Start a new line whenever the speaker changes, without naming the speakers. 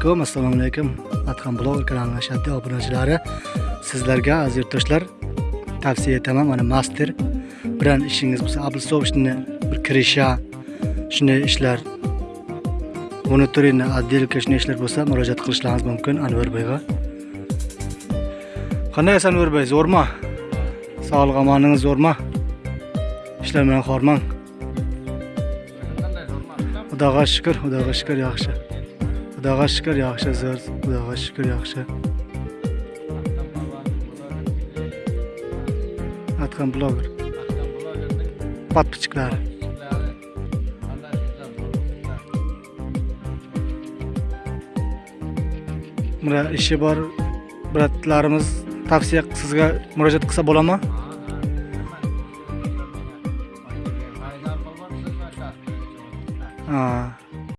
alaykum assalomu alaykum. Adham blogger kanalining ashaddiy obunachilari sizlarga aziz yurtdoshlar tavsiya etaman mana master bilan ishingiz bo'lsa облицовочный bir kirisha shunday ishlar monitoringni отделка shunday ishlar bo'lsa murojaat qilishlaringiz mumkin anvarboyga qandaysiz anvarboy zo'rmi? Sog'lik omoningiz zo'rmi? Ishlar bilan xormang xudoga shukur xudoga shukur yaxshi. Xudoga shukur yaxshi zo'r. Xudoga shukur yaxshi. Atkan bloger. Подписчиклari mana ishi bor bratlarimiz tavsiya sizga murojaat qilsa bo'ladimi? Ha.